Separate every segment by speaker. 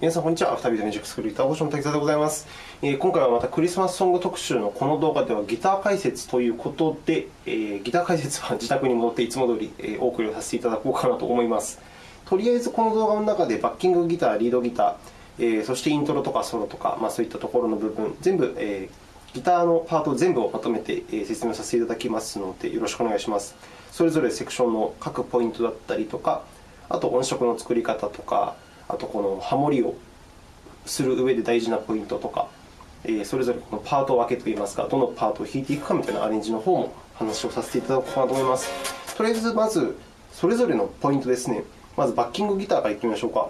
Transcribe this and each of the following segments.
Speaker 1: 皆さん、こんにちは。アフタービートミュージックスクールギターボーションの滝沢でございます、えー。今回はまたクリスマスソング特集のこの動画ではギター解説ということで、えー、ギター解説は自宅に戻っていつも通り、えー、お送りをさせていただこうかなと思います。とりあえずこの動画の中でバッキングギター、リードギター、えー、そしてイントロとかソロとか、まあ、そういったところの部分、全部、えー、ギターのパート全部をまとめて説明させていただきますので、よろしくお願いします。それぞれセクションの各ポイントだったりとか、あと音色の作り方とか、あとこのハモリをする上で大事なポイントとかえ、それぞれこのパートを分けといいますか、どのパートを弾いていくかみたいなアレンジの方も話をさせていただこうかなと思います。とりあえず、まずそれぞれのポイントですね。まずバッキングギターからいってみましょうか。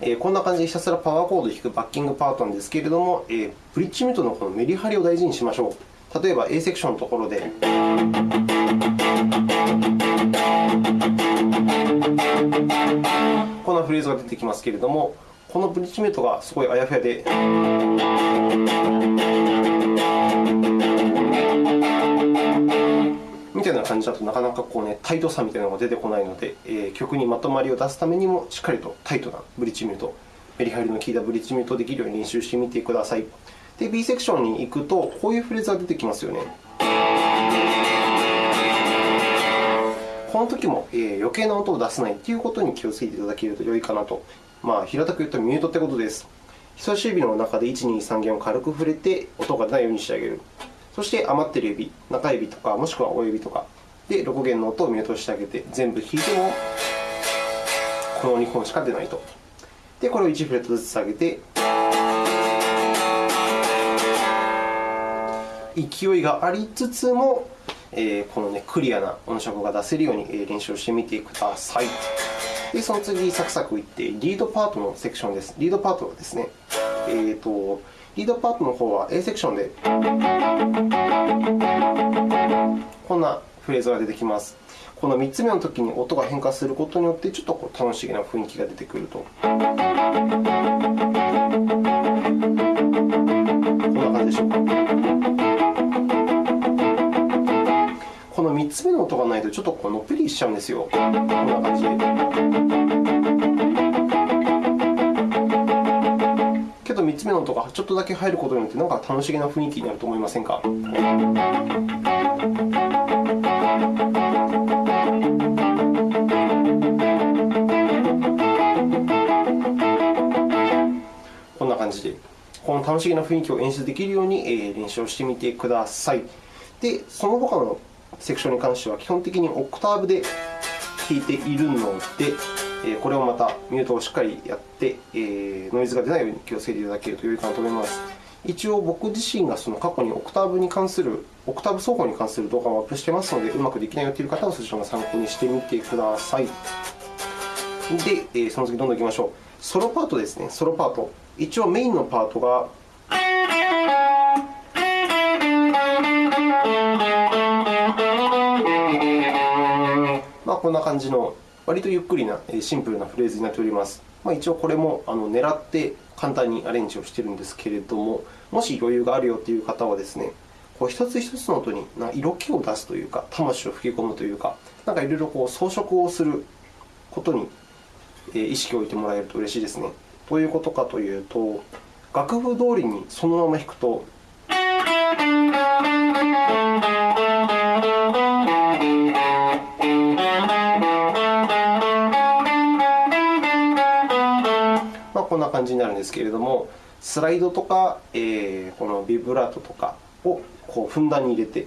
Speaker 1: えこんな感じでひたすらパワーコードを弾くバッキングパートなんですけれども、えブリッジミュートのこのメリハリを大事にしましょう。例えば A セクションのところで。こんなフレーズが出てきますけれども、このブリッジメートがすごいあやふやで。みたいな感じだとなかなかこう、ね、タイトさみたいなのが出てこないので、えー、曲にまとまりを出すためにもしっかりとタイトなブリッジミュート、メリハリの効いたブリッジミュートできるように練習してみてください。で、B セクションに行くと、こういうフレーズが出てきますよね。この時も、余計な音を出さないということに気をつけていただけると良いかなと。まあ、平たく言うとミュートということです。人差し指の中で1、2、3弦を軽く触れて、音が出ないようにしてあげる。そして余っている指、中指とか、もしくは親指とかで6弦の音をミュートしてあげて、全部弾いてもこの2本しか出ないと。で、これを1フレットずつ上げて、勢いがありつつも、えこの、ね、クリアな音色が出せるように練習してみてください。で、その次、サクサクいって、リードパートのセクションです。リードパートはですね、えーと、リードパートの方は A セクションで、こんなフレーズが出てきます。この3つ目のときに音が変化することによって、ちょっとこう楽しげな雰囲気が出てくると。こんな感じでしょうか。この3つ目の音がないと、ちょっとこのっぺりしちゃうんですよ。こんな感じで。けど、3つ目の音がちょっとだけ入ることによって、なんか楽しげな雰囲気になると思いませんか？こんな感じで、この楽しげな雰囲気を演出できるように練習をしてみてください。で、その他のセクションに関しては基本的にオクターブで弾いているので、これをまたミュートをしっかりやって、ノイズが出ないように気をつけていただけると良いかなと思います。一応、僕自身がその過去にオクターブに関する、オクターブ奏法に関する動画をアップしていますので、うまくできないよという方はそちらの参考にしてみてください。で、その次どんどんいきましょう。ソロパートですね、ソロパート。一応、メインのパートがまこんな感じの割とゆっくりなシンプルなフレーズになっております。まあ、一応これもあの狙って簡単にアレンジをしているんですけれども、もし余裕があるよという方はですね、こう一つ一つの音に色気を出すというか、魂を吹き込むというか、なんかいろいろこう装飾をすることに意識を置いてもらえると嬉しいですね。どういうことかというと、楽譜通りにそのまま弾くと、な感じになるんですけれども、スライドとか、えー、このビブラートとかをこうふんだんに入れて。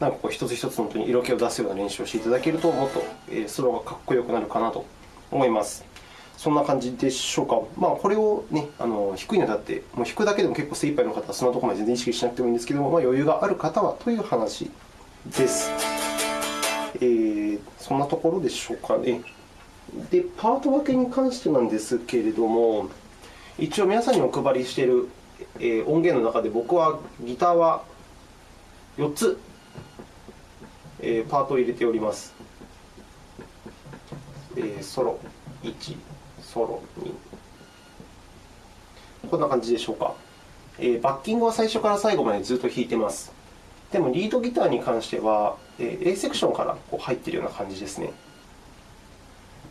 Speaker 1: なんかこう一つ一つの音に色気を出すような練習をしていただけると、もっとソローがかっこよくなるかなと思います。そんな感じでしょうか。まあ、これを、ね、あの低いにあたって、もう弾くだけでも結構精一杯の方は、そんなところまで全然意識しなくてもいいんですけども、まあ、余裕がある方はという話です。えー、そんなところでしょうかね。で、パート分けに関してなんですけれども、一応皆さんにお配りしている音源の中で、僕はギターは4つパートを入れております。ソロ1、ソロ2、こんな感じでしょうか。えー、バッキングは最初から最後までずっと弾いてます。でも、リードギターに関しては、えー、A セクションからこう入っているような感じですね。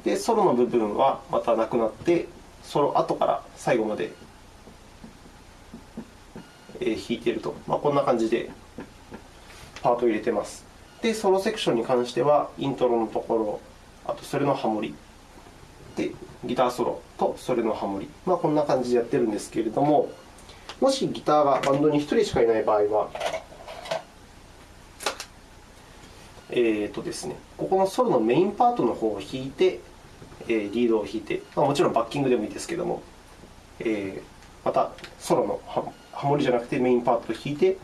Speaker 1: で、ソロの部分はまたなくなって、ソロ後から最後まで、えー、弾いていると、まあ、こんな感じでパートを入れてます。で、ソロセクションに関しては、イントロのところ、あとそれのハモリ、で、ギターソロとそれのハモリ、まあ、こんな感じでやってるんですけれども、もしギターがバンドに1人しかいない場合は、えーとですね、ここのソロのメインパートの方を弾いて、リードを弾いて、まあ、もちろんバッキングでもいいですけれども、えー、またソロのハモリじゃなくてメインパートを弾いて、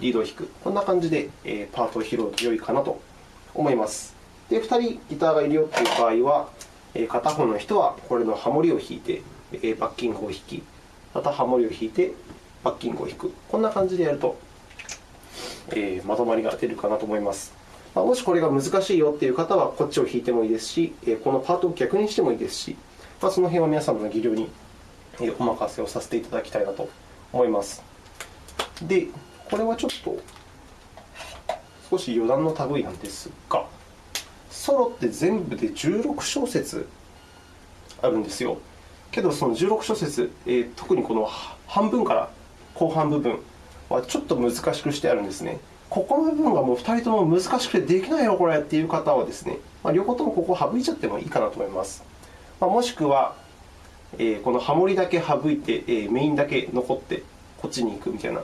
Speaker 1: リードを弾く、こんな感じで、パートを拾うと良いかなと思います。で、2人ギターがいるよという場合は、片方の人はこれのハモリを弾いて、バッキングを弾き、またハモリを弾いて、バッキングを弾く、こんな感じでやると、えまとまりが出るかなと思います。ま、もしこれが難しいよという方は、こっちを弾いてもいいですし、このパートを逆にしてもいいですし、まあ、その辺は皆様の技量にお任せをさせていただきたいなと思います。で、これはちょっと少し余談の類なんですが、ソロって全部で16小節あるんですよ。けど、その16小節、えー、特にこの半分から後半部分はちょっと難しくしてあるんですね。ここの部分がもう2人とも難しくてできないよ、これっていう方はですね、まあ、両方ともここを省いちゃってもいいかなと思います。まあ、もしくは、えー、このハモリだけ省いて、えー、メインだけ残って、こっちに行くみたいな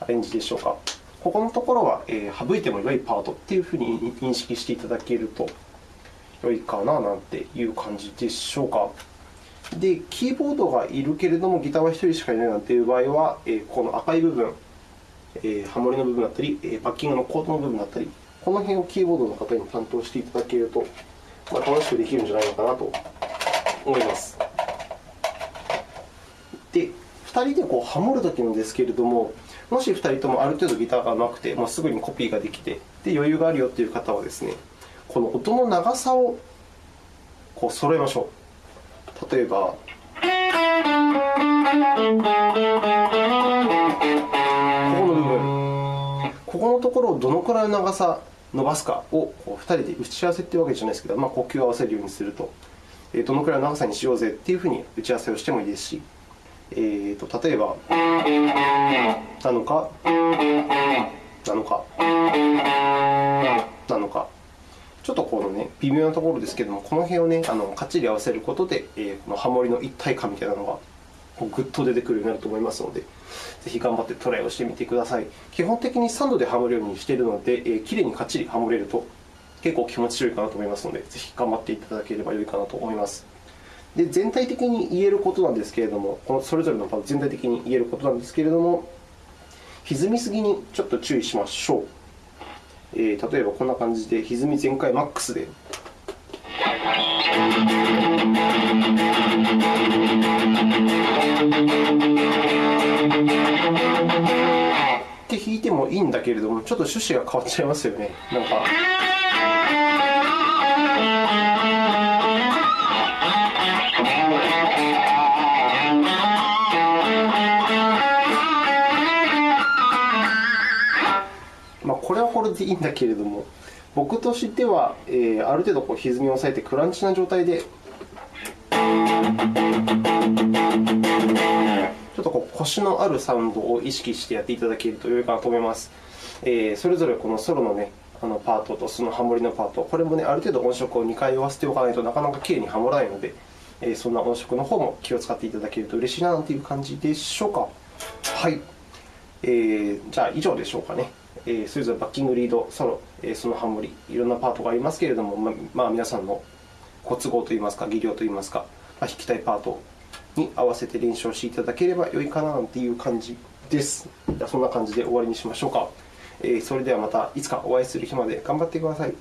Speaker 1: アレンジでしょうか。ここのところは、省いても良いパートというふうに認識していただけると良いかななんていう感じでしょうか。で、キーボードがいるけれども、ギターは1人しかいないなんていう場合は、この赤い部分、ハモリの部分だったり、バッキングのコードの部分だったり、この辺をキーボードの方に担当していただけると、まあ、楽しくできるんじゃないのかなと思います。で、2人でこうハモるときなんですけれども、もし2人ともある程度ギターが上手くて、もうすぐにコピーができて、で余裕があるよという方はですね、この音の長さをこう揃えましょう。例えば、ここの部分、ここのところをどのくらいの長さ伸ばすかを2人で打ち合わせというわけじゃないですけど、まあ、呼吸を合わせるようにすると、どのくらいの長さにしようぜというふうに打ち合わせをしてもいいですし、えーと、例えば、なのか、なのか、なのか、ちょっとこのね、微妙なところですけども、この辺をね、あのかっちり合わせることで、えー、このハモリの一体感みたいなのがぐっと出てくるようになると思いますので、ぜひ頑張ってトライをしてみてください。基本的に3度でハモるようにしているので、えー、きれいにかっちりハモれると結構気持ちよいかなと思いますので、ぜひ頑張っていただければよいかなと思います。で全体的に言えることなんですけれども、このそれぞれのパート全体的に言えることなんですけれども、歪みすぎにちょっと注意しましょう。えー、例えばこんな感じで、歪み全開マックスで。って弾いてもいいんだけれども、ちょっと趣旨が変わっちゃいますよね。なんかこれはこれでいいんだけれども、僕としては、えー、ある程度こう歪みを抑えてクランチな状態でちょっとこう腰のあるサウンドを意識してやっていただけると良いかなと思います。えー、それぞれこのソロの,、ね、あのパートとそのハモリのパート、これも、ね、ある程度音色を2回合わせておかないとなかなかきれいにハモらないので、えー、そんな音色の方も気を使っていただけると嬉しいなという感じでしょうか。はい、えー、じゃあ以上でしょうかね。え、それぞれバッキング、リード、ソロ、え、そのハモリ、いろんなパートがありますけれども、ままあ、皆さんのご都合といいますか、技量といいますか、まあ、弾きたいパートに合わせて練習をしていただければ良いかなという感じです。じゃそんな感じで終わりにしましょうか。えー、それではまたいつかお会いする日まで頑張ってください。